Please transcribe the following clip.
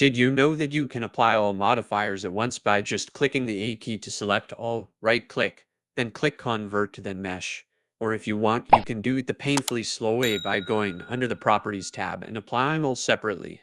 Did you know that you can apply all modifiers at once by just clicking the A key to select all, right click, then click convert to then mesh. Or if you want, you can do it the painfully slow way by going under the properties tab and applying all separately.